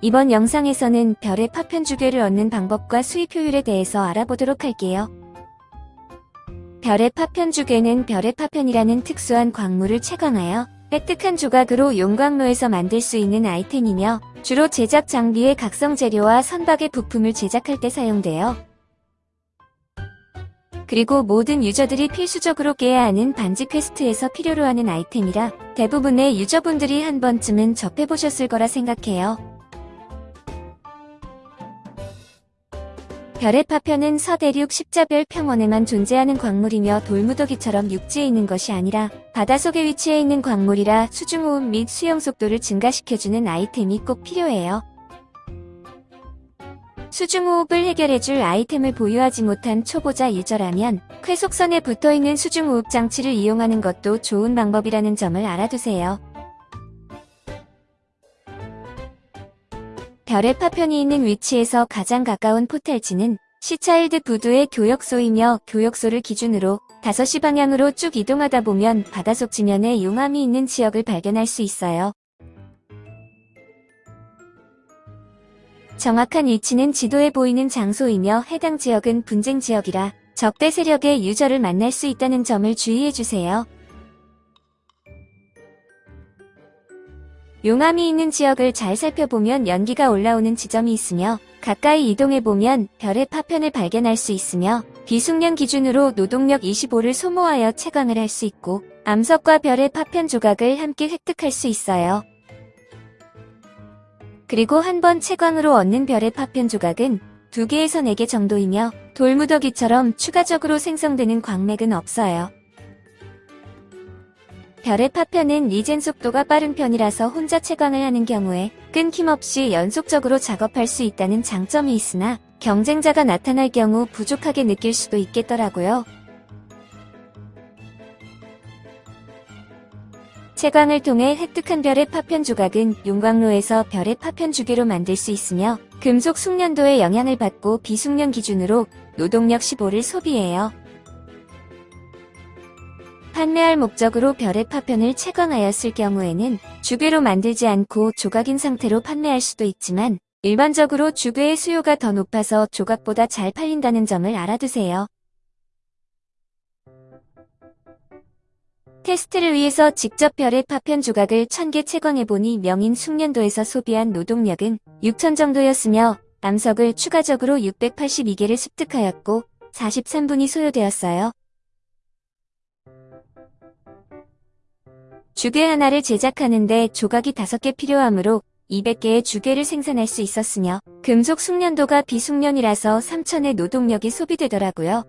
이번 영상에서는 별의 파편 주괴를 얻는 방법과 수입 효율에 대해서 알아보도록 할게요. 별의 파편 주괴는 별의 파편이라는 특수한 광물을 채광하여 획득한 조각으로 용광로에서 만들 수 있는 아이템이며 주로 제작 장비의 각성 재료와 선박의 부품을 제작할 때 사용돼요. 그리고 모든 유저들이 필수적으로 깨야 하는 반지 퀘스트에서 필요로 하는 아이템이라 대부분의 유저분들이 한 번쯤은 접해보셨을 거라 생각해요. 별의 파편은 서대륙 십자별 평원에만 존재하는 광물이며 돌무더기처럼 육지에 있는 것이 아니라 바다속에 위치해 있는 광물이라 수중호흡 및 수영 속도를 증가시켜주는 아이템이 꼭 필요해요. 수중호흡을 해결해줄 아이템을 보유하지 못한 초보자 유저라면 쾌속선에 붙어있는 수중호흡 장치를 이용하는 것도 좋은 방법이라는 점을 알아두세요. 별의 파편이 있는 위치에서 가장 가까운 포탈지는 시차일드 부두의 교역소이며 교역소를 기준으로 5시 방향으로 쭉 이동하다 보면 바다 속 지면에 용암이 있는 지역을 발견할 수 있어요. 정확한 위치는 지도에 보이는 장소이며 해당 지역은 분쟁 지역이라 적대 세력의 유저를 만날 수 있다는 점을 주의해주세요. 용암이 있는 지역을 잘 살펴보면 연기가 올라오는 지점이 있으며 가까이 이동해보면 별의 파편을 발견할 수 있으며 비숙련 기준으로 노동력 25를 소모하여 채광을 할 수 있고 암석과 별의 파편 조각을 함께 획득할 수 있어요. 그리고 한 번 채광으로 얻는 별의 파편 조각은 2개에서 4개 정도이며 돌무더기처럼 추가적으로 생성되는 광맥은 없어요. 별의 파편은 리젠 속도가 빠른 편이라서 혼자 채광을 하는 경우에 끊김없이 연속적으로 작업할 수 있다는 장점이 있으나 경쟁자가 나타날 경우 부족하게 느낄 수도 있겠더라고요. 채광을 통해 획득한 별의 파편 조각은 용광로에서 별의 파편 주기로 만들 수 있으며 금속 숙련도에 영향을 받고 비숙련 기준으로 노동력 15를 소비해요. 판매할 목적으로 별의 파편을 채광하였을 경우에는 주괴로 만들지 않고 조각인 상태로 판매할 수도 있지만 일반적으로 주괴의 수요가 더 높아서 조각보다 잘 팔린다는 점을 알아두세요. 테스트를 위해서 직접 별의 파편 조각을 1000개 채광해보니 명인 숙련도에서 소비한 노동력은 6000 정도였으며 암석을 추가적으로 682개를 습득하였고 43분이 소요되었어요. 주괴 하나를 제작하는데 조각이 5개 필요하므로 200개의 주괴를 생산할 수 있었으며 금속 숙련도가 비숙련이라서 3천의 노동력이 소비되더라고요.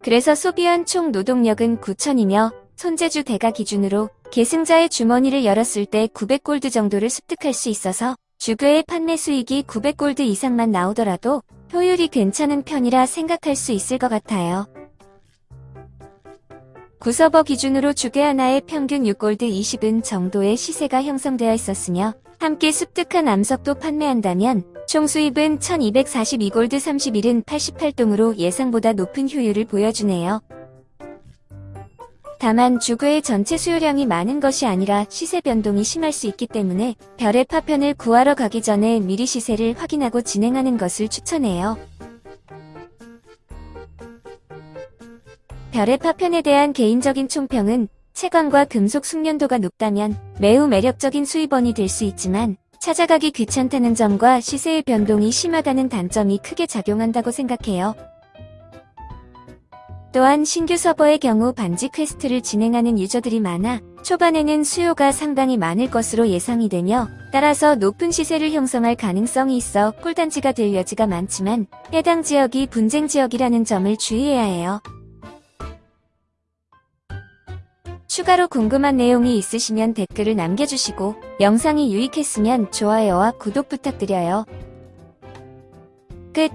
그래서 소비한 총 노동력은 9천이며 손재주 대가 기준으로 계승자의 주머니를 열었을 때 900골드 정도를 습득할 수 있어서 주괴의 판매 수익이 900골드 이상만 나오더라도 효율이 괜찮은 편이라 생각할 수 있을 것 같아요. 구서버 기준으로 주개 하나의 평균 6골드 20은 정도의 시세가 형성되어 있었으며 함께 습득한 암석도 판매한다면 총 수입은 1242골드 31은 88동으로 예상보다 높은 효율을 보여주네요. 다만 주구의 전체 수요량이 많은 것이 아니라 시세 변동이 심할 수 있기 때문에 별의 파편을 구하러 가기 전에 미리 시세를 확인하고 진행하는 것을 추천해요. 별의 파편에 대한 개인적인 총평은 채광과 금속 숙련도가 높다면 매우 매력적인 수입원이 될 수 있지만 찾아가기 귀찮다는 점과 시세의 변동이 심하다는 단점이 크게 작용한다고 생각해요. 또한 신규 서버의 경우 반지 퀘스트를 진행하는 유저들이 많아 초반에는 수요가 상당히 많을 것으로 예상이 되며 따라서 높은 시세를 형성할 가능성이 있어 꿀단지가 될 여지가 많지만 해당 지역이 분쟁 지역이라는 점을 주의해야 해요. 추가로 궁금한 내용이 있으시면 댓글을 남겨주시고 영상이 유익했으면 좋아요와 구독 부탁드려요. 끝